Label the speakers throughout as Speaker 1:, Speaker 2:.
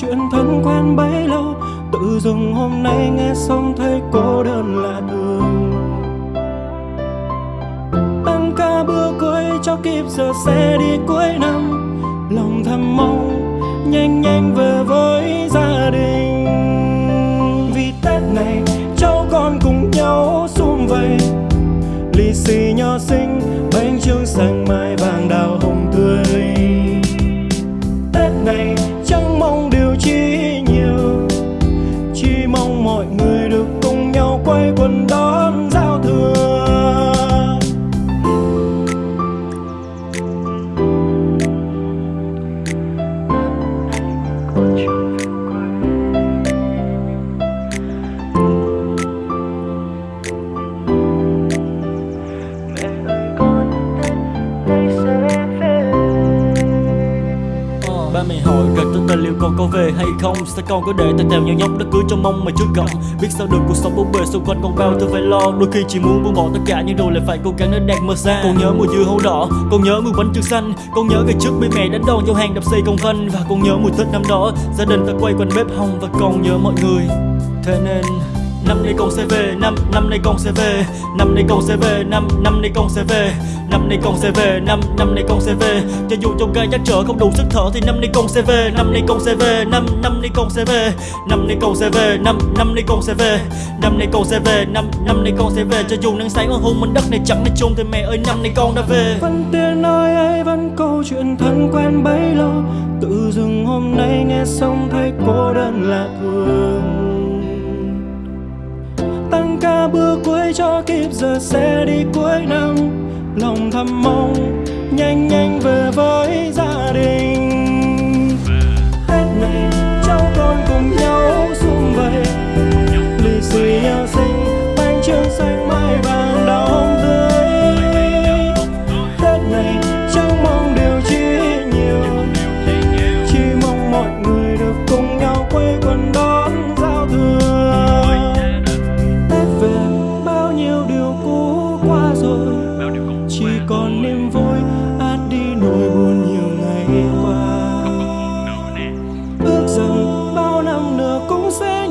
Speaker 1: chuyện thân quen bấy lâu, tự dưng hôm nay nghe xong thấy cô đơn là thường. Tăng ca bữa cưới cho kịp giờ xe đi cuối năm, lòng thầm mong nhanh nhanh về với gia đình. Vì tết này, cháu con cùng nhau sum vầy, lì xì nho xinh
Speaker 2: Ba mẹ hỏi rằng tôi ta liệu còn có về hay không. Sao con có để tay tèo nhau nhóc đã cưới trong mong mà chưa gọng? Biết sao được cuộc sống bố bề xung quanh con bao thứ phải lo. Đôi khi chỉ muốn buông bỏ tất cả nhưng rồi lại phải cố gắng để đạt mơ xa. Con nhớ mùa dưa hấu đỏ, con nhớ mùa bánh trưng xanh. Con nhớ ngày trước bị mẹ đánh đòn giao hàng đập xây công văn. Và con nhớ mùi tết năm đó gia đình ta quay quanh bếp hồng. Và con nhớ mọi người. Thế nên Năm nay con sẽ về, năm năm nay con sẽ về, năm nay con sẽ về, năm năm nay con sẽ về, năm nay con sẽ về, năm năm nay con sẽ về. Cho dù trong gai chắc trở không đủ sức thở thì năm nay con sẽ về, năm nay con sẽ về, năm năm nay con sẽ về, năm nay con sẽ về, năm năm nay con sẽ về, năm nay con sẽ về, năm năm nay con sẽ về. Cho dù nắng sáng ở hôn mảnh đất này chẳng nên chung thì mẹ ơi năm nay con đã về.
Speaker 1: vẫn tiếng nói ấy vẫn câu chuyện thân quen bấy lâu tự dưng hôm nay nghe xong thấy cô đơn là thường bước bữa cuối cho kịp giờ xe đi cuối năm. Lòng thầm mong, nhanh nhanh về với gia đình.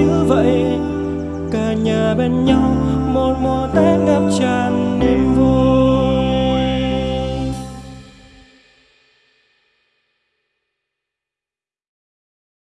Speaker 1: Như vậy. Cả nhà bên nhau một mùa tết